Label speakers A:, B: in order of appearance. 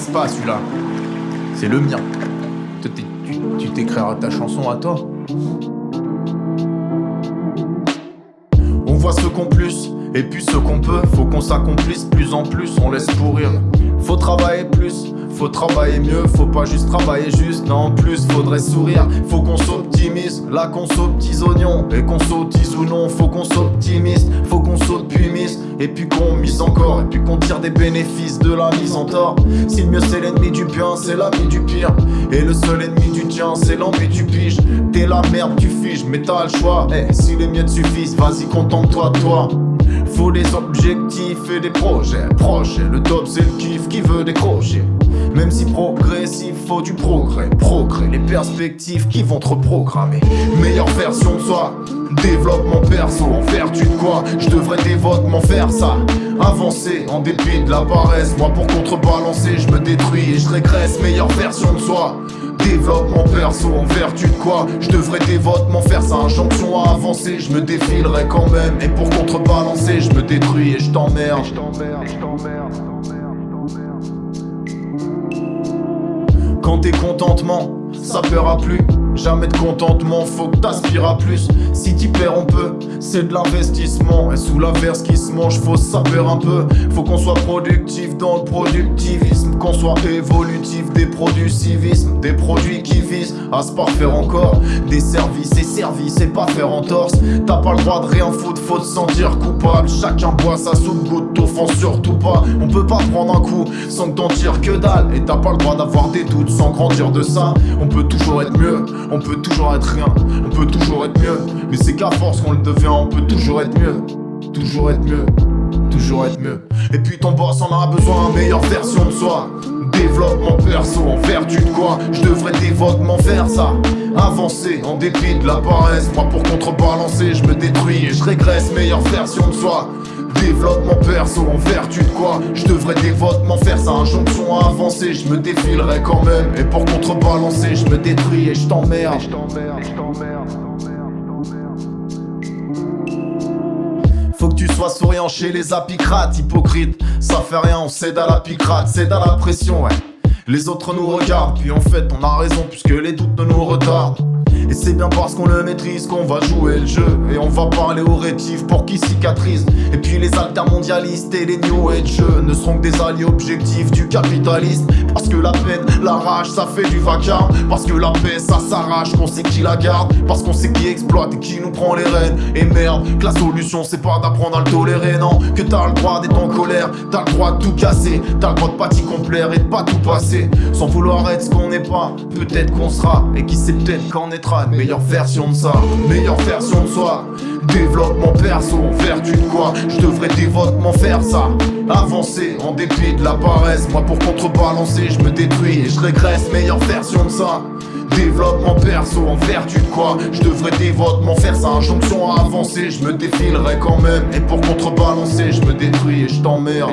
A: pas celui-là. C'est le mien. Tu t'écriras ta chanson à toi. On voit ce qu'on plus, et puis ce qu'on peut. Faut qu'on s'accomplisse plus en plus, on laisse pourrir. Faut travailler plus, faut travailler mieux, faut pas juste travailler juste, non plus faudrait sourire, faut qu'on s'optimise, là qu'on petits oignons, et qu'on sautise ou non, faut qu'on s'optimise, faut qu'on et puis qu'on mise encore, et puis qu'on tire des bénéfices de la mise en tort. Si le mieux c'est l'ennemi du bien, c'est l'ami du pire, et le seul ennemi du tien, c'est l'ennemi du pige. T'es la merde, tu figes, mais t'as le choix, eh, si les miettes suffisent, vas-y contente-toi toi. Faut des objectifs et des projets, projets, le top c'est le kiff qui veut décrocher. Même si progressif, du progrès, progrès, les perspectives qui vont te reprogrammer. Meilleure version de soi, développement perso, en vertu de quoi Je devrais dévotement faire ça? Avancer en dépit de la paresse, moi pour contrebalancer, je me détruis et je régresse. Meilleure version de soi. Développement perso. En vertu de quoi Je devrais dévotement faire ça? Injonction à avancer. Je me défilerai quand même. Et pour contrebalancer Je me détruis et je t'emmerde T'es contentement, ça paiera plus. Jamais de contentement, faut que t'aspires à plus. Si t'y perds, on peut, c'est de l'investissement. Et sous l'averse qui se mange, faut saper un peu. Faut qu'on soit productif dans le productivisme. Qu'on soit évolutif des produits civisme. Des produits qui visent à se parfaire encore. Des services et services et pas faire entorse. T'as pas le droit de rien foutre, faut te sentir coupable. Chacun boit sa soupe, goutte, t'offense surtout pas. On peut pas prendre un coup sans que t'en tires que dalle. Et t'as pas le droit d'avoir des doutes sans grandir de ça. On peut toujours être mieux, on peut toujours être rien, on peut toujours être mieux. Mais c'est qu'à force qu'on le devient, on peut toujours être mieux. Toujours être mieux, Et puis ton boss en a besoin, meilleure version de soi. Développement perso, en vertu de quoi. Je devrais dévotement faire ça. Avancer en dépit de la paresse. Moi pour contrebalancer, je me détruis et je régresse. Meilleure version de soi. Développement perso, en vertu de quoi. Je devrais dévotement faire ça. Injonction à avancer, je me défilerai quand même. Et pour contrebalancer, je me détruis et je t'emmerde tu sois souriant chez les apicrates, hypocrite Ça fait rien, on cède à la picrate, cède à la pression, ouais. Les autres nous regardent, puis en fait on a raison puisque les doutes ne nous retardent et c'est bien parce qu'on le maîtrise qu'on va jouer le jeu. Et on va parler aux rétifs pour qu'ils cicatrisent. Et puis les altermondialistes et les new age Ne seront que des alliés objectifs du capitalisme Parce que la peine, la rage, ça fait du vacarme. Parce que la paix, ça s'arrache, qu'on sait qui la garde. Parce qu'on sait qui exploite et qui nous prend les rênes. Et merde, que la solution c'est pas d'apprendre à le tolérer Non, que t'as le droit d'être en colère T'as le droit de tout casser. T'as le droit de pas t'y complaire et de pas tout passer. Sans vouloir être ce qu'on n'est pas Peut-être qu'on sera. Et qui sait peut-être meilleure version de ça, meilleure version de soi. Développement perso, vertu de quoi Je devrais dévotement faire ça. Avancer en dépit de la paresse. Moi pour contrebalancer, je me détruis et je régresse, meilleure version de ça. Développement perso, en vertu de quoi Je devrais dévotement faire ça. Injonction à avancer, je me défilerai quand même. Et pour contrebalancer, je me détruis et je t'emmerde.